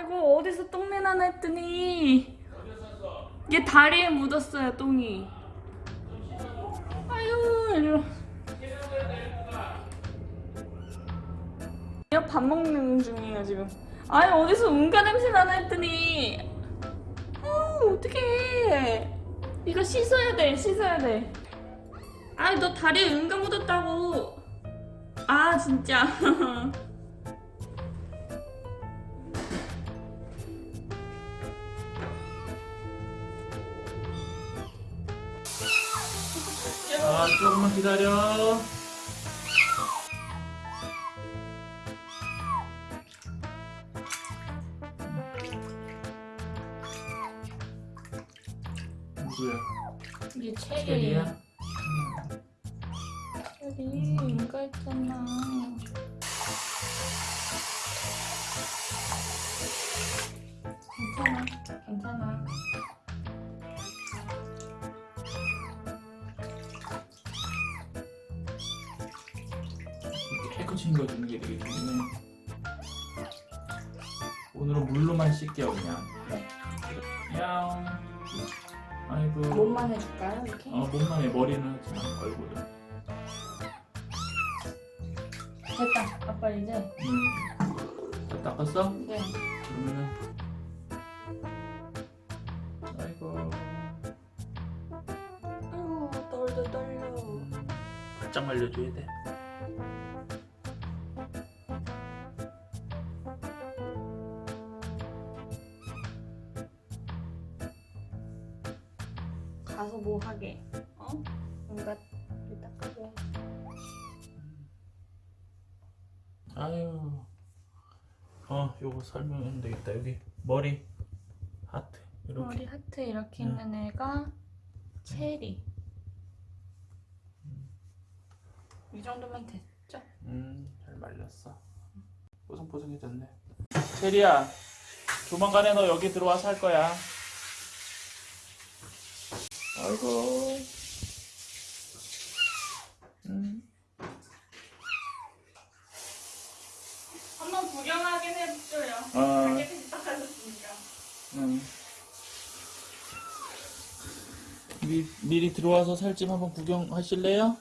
아이고 어디서 똥내 나나 했더니 얘 다리에 묻었어요 똥이. 아유 이리 얘밥 먹는 중이에요 지금. 아니 어디서 운가 냄새 나나 했더니. 어 어떡해. 이거 씻어야 돼 씻어야 돼. 아이 너 다리에 은가 묻었다고. 아 진짜 아 조금만 기다려 누구야? 이게 체리 체리야? 체리 은가 있잖아 깨끗이 거 주는 게 되게 좋네 오늘은 물로만 씻게요 그냥 네. 야옹 아이고 몸만 해줄까요 이렇게? 어 몸만 해 머리는 하지 마 얼굴은 됐다 아빠 이제 음. 다 닦았어? 네 그러면은 아이고 아유 떨려 떨려 바짝 말려줘야 돼 가서 뭐 하게. 어? 뭔가 닦아줘야지 아유. 어 요거 설명하면 되겠다. 여기 머리 하트 이렇게. 머리 하트 이렇게 응. 있는 애가 체리. 이 정도면 됐죠? 음잘 말렸어. 뽀송뽀송해졌네. 체리야 조만간에 너 여기 들어와서 할 거야 아이고 음. 한번 구경하긴 해줘요 어. 깨끗이 닦아줬으니까 음. 미, 미리 들어와서 살집 한번 구경하실래요?